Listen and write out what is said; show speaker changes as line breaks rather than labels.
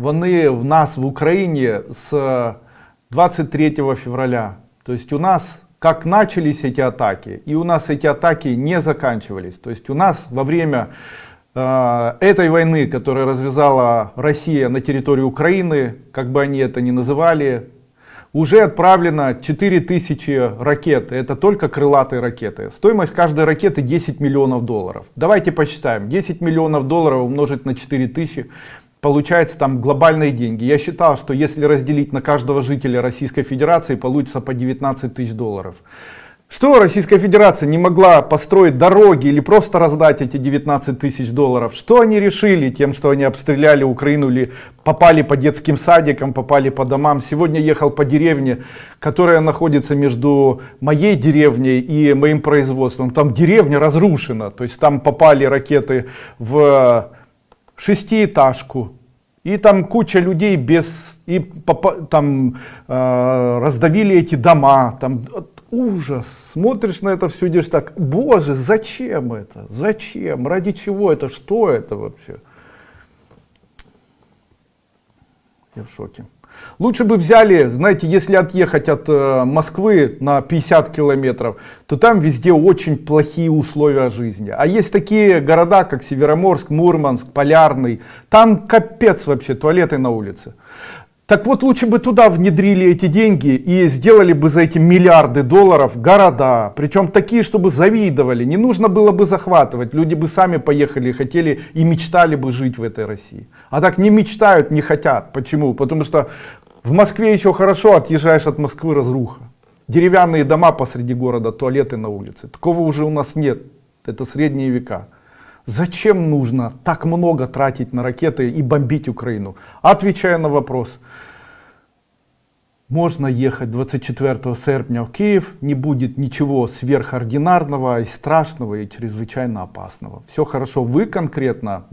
Вони в нас в Украине с 23 февраля. То есть у нас как начались эти атаки, и у нас эти атаки не заканчивались. То есть у нас во время э, этой войны, которую развязала Россия на территории Украины, как бы они это ни называли, уже отправлено 4000 ракет. Это только крылатые ракеты. Стоимость каждой ракеты 10 миллионов долларов. Давайте посчитаем. 10 миллионов долларов умножить на 4000 получается там глобальные деньги. Я считал, что если разделить на каждого жителя Российской Федерации, получится по 19 тысяч долларов. Что Российская Федерация не могла построить дороги или просто раздать эти 19 тысяч долларов? Что они решили тем, что они обстреляли Украину или попали по детским садикам, попали по домам? Сегодня ехал по деревне, которая находится между моей деревней и моим производством. Там деревня разрушена, то есть там попали ракеты в шестиэтажку, и там куча людей без, и там э, раздавили эти дома, там ужас. Смотришь на это все, идешь так, боже, зачем это? Зачем? Ради чего это? Что это вообще? Я в шоке. Лучше бы взяли, знаете, если отъехать от э, Москвы на 50 километров, то там везде очень плохие условия жизни. А есть такие города, как Североморск, Мурманск, Полярный, там капец вообще, туалеты на улице. Так вот, лучше бы туда внедрили эти деньги и сделали бы за эти миллиарды долларов города. Причем такие, чтобы завидовали. Не нужно было бы захватывать. Люди бы сами поехали, хотели и мечтали бы жить в этой России. А так не мечтают, не хотят. Почему? Потому что в Москве еще хорошо, отъезжаешь от Москвы разруха. Деревянные дома посреди города, туалеты на улице. Такого уже у нас нет. Это средние века. Зачем нужно так много тратить на ракеты и бомбить Украину? Отвечая на вопрос. Можно ехать 24 серпня в Киев, не будет ничего сверхординарного и страшного и чрезвычайно опасного. Все хорошо, вы конкретно